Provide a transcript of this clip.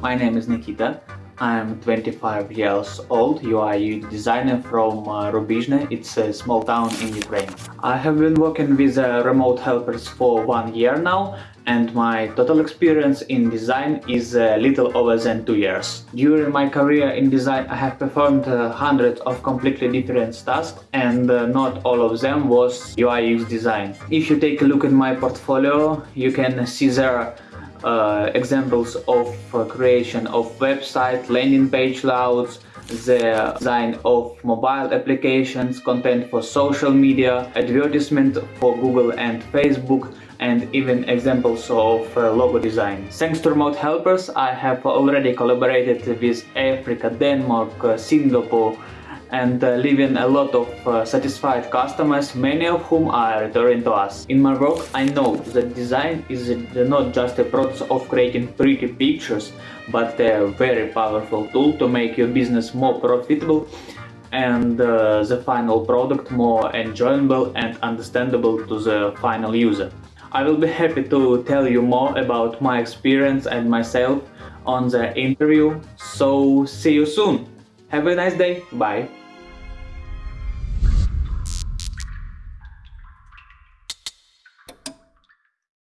My name is Nikita. I'm 25 years old, UI designer from uh, Rubizhne, it's a small town in Ukraine. I have been working with uh, remote helpers for one year now and my total experience in design is a little over than two years. During my career in design I have performed uh, hundreds of completely different tasks and uh, not all of them was UI UX design. If you take a look at my portfolio you can see there uh, examples of uh, creation of website, landing page layouts, the design of mobile applications, content for social media, advertisement for Google and Facebook, and even examples of uh, logo design. Thanks to remote helpers, I have already collaborated with Africa, Denmark, uh, Singapore, and uh, leaving a lot of uh, satisfied customers, many of whom are returning to us. In my work, I know that design is not just a process of creating pretty pictures, but a very powerful tool to make your business more profitable and uh, the final product more enjoyable and understandable to the final user. I will be happy to tell you more about my experience and myself on the interview, so see you soon! Have a nice day, bye!